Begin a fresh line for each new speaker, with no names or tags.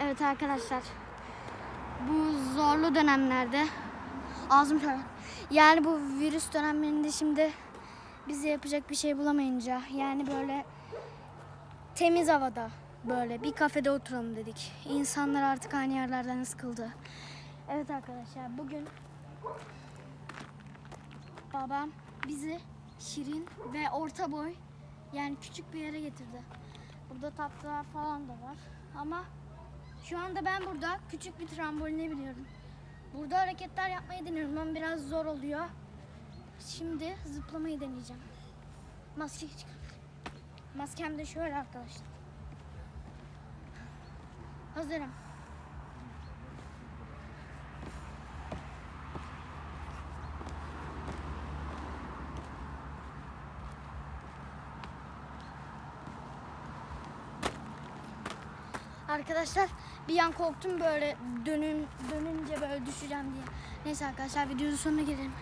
Evet arkadaşlar. Bu zorlu dönemlerde ağzım şöyle. Yani bu virüs dönemlerinde şimdi bize yapacak bir şey bulamayınca yani böyle temiz havada böyle bir kafede oturalım dedik. İnsanlar artık aynı yerlerden sıkıldı. Evet arkadaşlar bugün babam bizi şirin ve orta boy yani küçük bir yere getirdi. Burada tatlılar falan da var. Ama şu anda ben burada küçük bir tramboline biniyorum. Burada hareketler yapmayı deniyorum ama biraz zor oluyor. Şimdi zıplamayı deneyeceğim. Maske çıkar. Maskem de şöyle arkadaşlar. Hazırım. Arkadaşlar bir an korktum böyle dönün, dönünce böyle düşeceğim diye. Neyse arkadaşlar videonun sonuna gelelim.